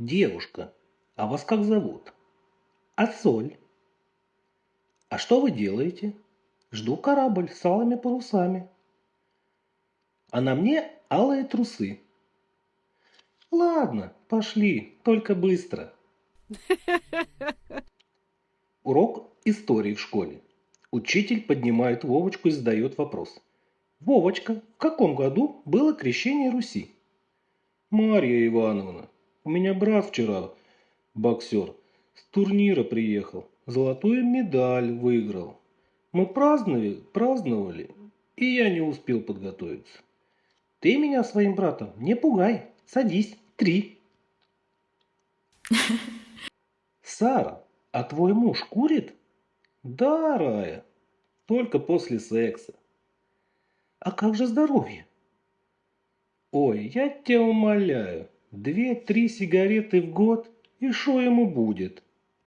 Девушка, а вас как зовут? А соль? А что вы делаете? Жду корабль с алыми парусами. А на мне алые трусы. Ладно, пошли, только быстро. Урок истории в школе. Учитель поднимает Вовочку и задает вопрос. Вовочка, в каком году было крещение Руси? Марья Ивановна, у меня брат вчера, боксер, с турнира приехал, золотую медаль выиграл. Мы праздновали, праздновали, и я не успел подготовиться. Ты меня своим братом не пугай, садись, три. Сара, а твой муж курит? Да, Рая, только после секса. А как же здоровье? Ой, я тебя умоляю, две-три сигареты в год, и что ему будет?